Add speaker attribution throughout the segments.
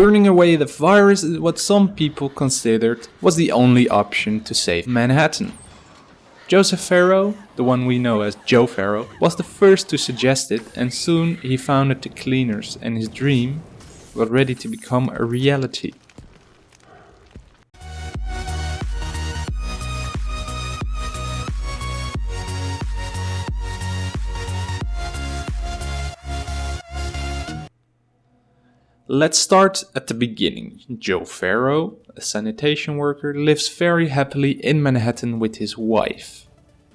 Speaker 1: Burning away the virus is what some people considered was the only option to save Manhattan. Joseph Ferro, the one we know as Joe Ferro, was the first to suggest it and soon he founded the Cleaners and his dream was ready to become a reality. Let's start at the beginning. Joe Ferro, a sanitation worker, lives very happily in Manhattan with his wife.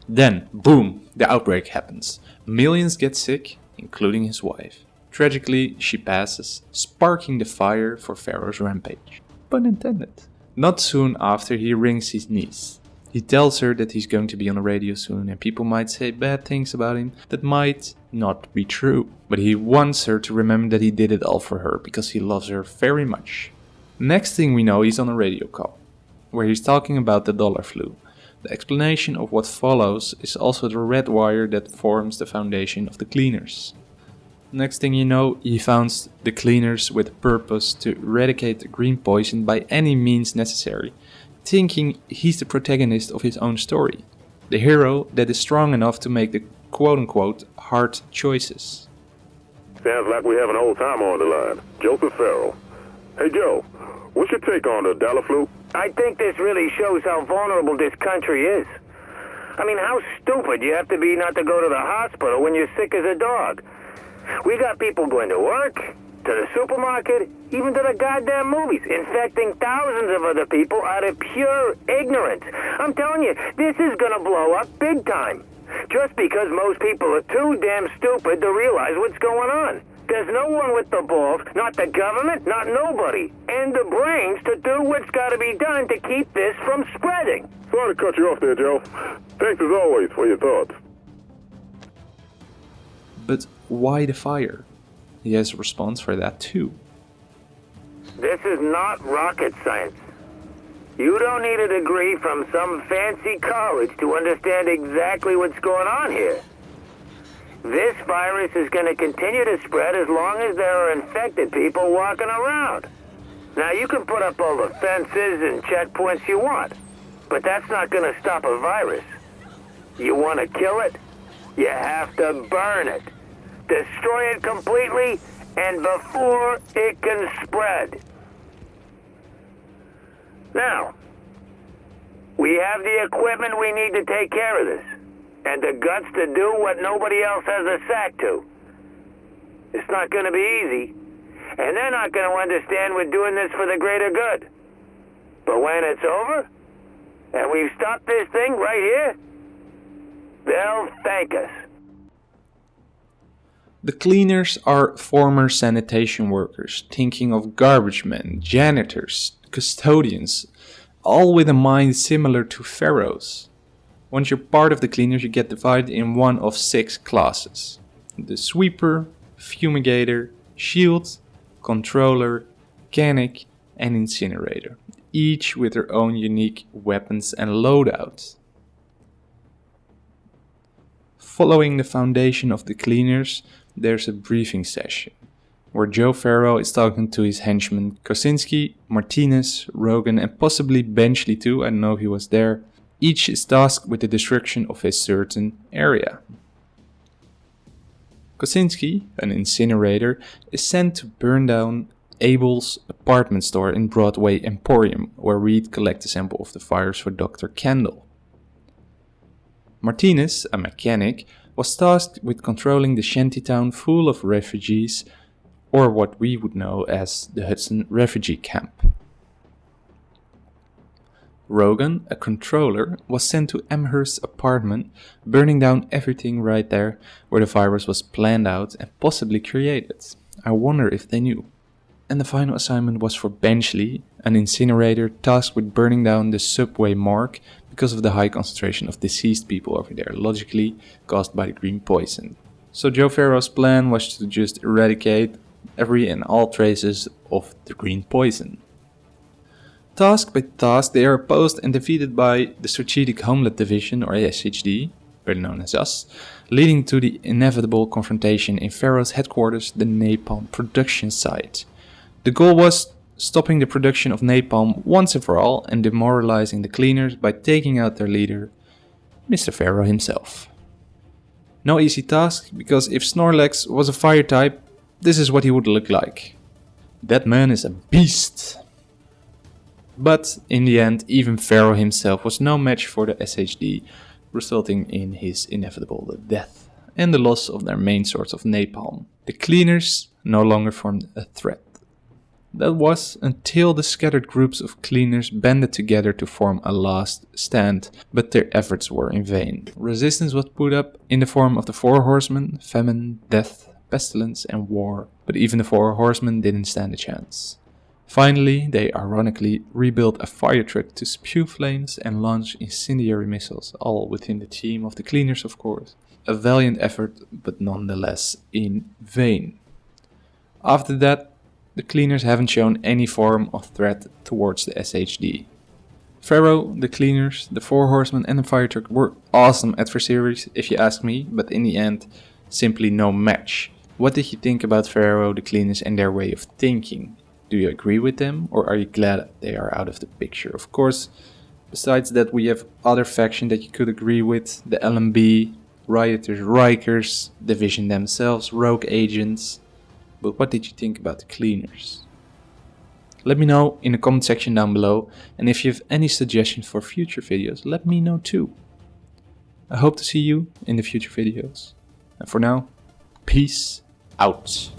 Speaker 1: Then, boom, the outbreak happens. Millions get sick, including his wife. Tragically, she passes, sparking the fire for Ferro's rampage. Pun intended. Not soon after, he rings his niece. He tells her that he's going to be on the radio soon and people might say bad things about him that might not be true. But he wants her to remember that he did it all for her because he loves her very much. Next thing we know, he's on a radio call where he's talking about the dollar flu. The explanation of what follows is also the red wire that forms the foundation of the cleaners. Next thing you know, he founds the cleaners with purpose to eradicate the green poison by any means necessary thinking he's the protagonist of his own story, the hero that is strong enough to make the quote unquote hard choices.
Speaker 2: Sounds like we have an old timer on the line, Joseph Ferro. Hey Joe, what's your take on the dollar flu?
Speaker 3: I think this really shows how vulnerable this country is. I mean, how stupid you have to be not to go to the hospital when you're sick as a dog. We got people going to work, to the supermarket, even to the goddamn movies, infecting thousands of other people out of pure ignorance. I'm telling you, this is gonna blow up big time. Just because most people are too damn stupid to realize what's going on. There's no one with the balls, not the government, not nobody, and the brains to do what's gotta be done to keep this from spreading.
Speaker 2: Sorry to cut you off there, Joe. Thanks as always for your thoughts.
Speaker 1: But why the fire? He has a response for that too.
Speaker 3: This is not rocket science. You don't need a degree from some fancy college to understand exactly what's going on here. This virus is going to continue to spread as long as there are infected people walking around. Now, you can put up all the fences and checkpoints you want, but that's not going to stop a virus. You want to kill it? You have to burn it destroy it completely, and before it can spread. Now, we have the equipment we need to take care of this, and the guts to do what nobody else has a sack to. It's not going to be easy, and they're not going to understand we're doing this for the greater good. But when it's over, and we've stopped this thing right here, they'll thank us.
Speaker 1: The cleaners are former sanitation workers, thinking of garbage men, janitors, custodians, all with a mind similar to Ferro's. Once you're part of the cleaners, you get divided in one of six classes. The sweeper, fumigator, shield, controller, mechanic, and incinerator, each with their own unique weapons and loadouts. Following the foundation of the cleaners, there's a briefing session where Joe Ferro is talking to his henchmen Kosinski, Martinez, Rogan, and possibly Benchley too, I don't know if he was there. Each is tasked with the destruction of a certain area. Kosinski, an incinerator, is sent to burn down Abel's apartment store in Broadway Emporium, where Reed collects a sample of the fires for Dr. Kandel. Martinez, a mechanic, was tasked with controlling the shantytown full of refugees, or what we would know as the Hudson Refugee Camp. Rogan, a controller, was sent to Amherst's apartment, burning down everything right there where the virus was planned out and possibly created. I wonder if they knew. And the final assignment was for Benchley, an incinerator tasked with burning down the subway morgue because of the high concentration of deceased people over there, logically caused by the green poison. So Joe Ferro's plan was to just eradicate every and all traces of the green poison. Task by task, they are opposed and defeated by the Strategic Homeland Division, or SHD, better known as us, leading to the inevitable confrontation in Ferro's headquarters, the napalm production site. The goal was stopping the production of napalm once and for all and demoralizing the cleaners by taking out their leader, Mr. Ferro himself. No easy task, because if Snorlax was a fire type, this is what he would look like. That man is a beast. But in the end, even Ferro himself was no match for the SHD, resulting in his inevitable death and the loss of their main source of napalm. The cleaners no longer formed a threat. That was until the scattered groups of cleaners banded together to form a last stand, but their efforts were in vain. Resistance was put up in the form of the Four Horsemen, famine, death, pestilence, and war, but even the Four Horsemen didn't stand a chance. Finally, they ironically rebuilt a fire truck to spew flames and launch incendiary missiles, all within the team of the cleaners, of course. A valiant effort, but nonetheless in vain. After that, the cleaners haven't shown any form of threat towards the SHD. Ferro, the cleaners, the four horsemen and the fire truck were awesome adversaries if you ask me, but in the end, simply no match. What did you think about Ferro, the cleaners and their way of thinking? Do you agree with them or are you glad they are out of the picture? Of course, besides that we have other factions that you could agree with, the LMB, Rioters, Rikers, Division themselves, Rogue Agents, but what did you think about the cleaners? Let me know in the comment section down below and if you have any suggestions for future videos, let me know too. I hope to see you in the future videos. And for now, peace out.